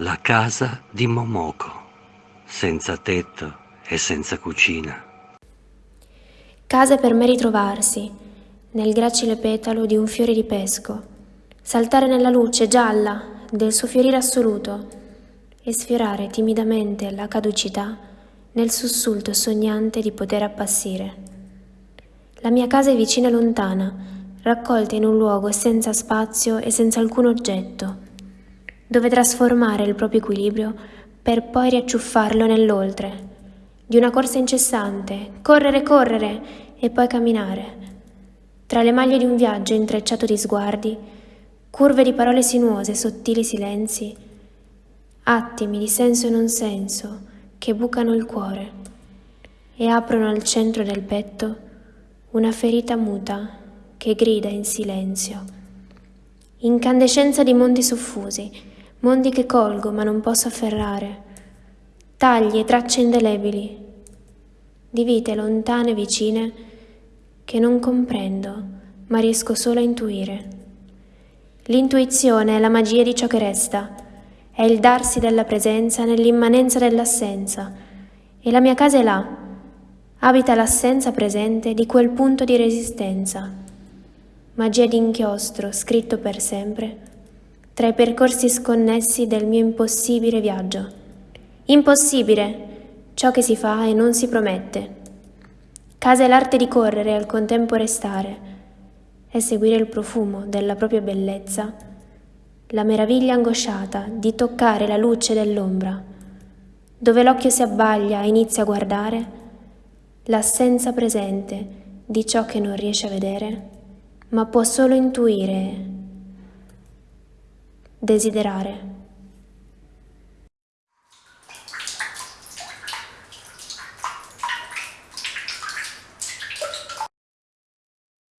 La casa di Momoko, senza tetto e senza cucina. Case per me ritrovarsi, nel gracile petalo di un fiore di pesco, saltare nella luce gialla del suo fiorire assoluto e sfiorare timidamente la caducità nel sussulto sognante di poter appassire. La mia casa è vicina e lontana, raccolta in un luogo senza spazio e senza alcun oggetto, dove trasformare il proprio equilibrio per poi riacciuffarlo nell'oltre, di una corsa incessante, correre, correre e poi camminare, tra le maglie di un viaggio intrecciato di sguardi, curve di parole sinuose, sottili silenzi, attimi di senso e non senso che bucano il cuore e aprono al centro del petto una ferita muta che grida in silenzio. Incandescenza di mondi soffusi, mondi che colgo ma non posso afferrare, tagli e tracce indelebili, di vite lontane e vicine che non comprendo ma riesco solo a intuire. L'intuizione è la magia di ciò che resta, è il darsi della presenza nell'immanenza dell'assenza, e la mia casa è là, abita l'assenza presente di quel punto di resistenza. Magia d'inchiostro scritto per sempre tra i percorsi sconnessi del mio impossibile viaggio. Impossibile, ciò che si fa e non si promette. Casa è l'arte di correre e al contempo restare, e seguire il profumo della propria bellezza, la meraviglia angosciata di toccare la luce dell'ombra, dove l'occhio si abbaglia e inizia a guardare, l'assenza presente di ciò che non riesce a vedere, ma può solo intuire desiderare.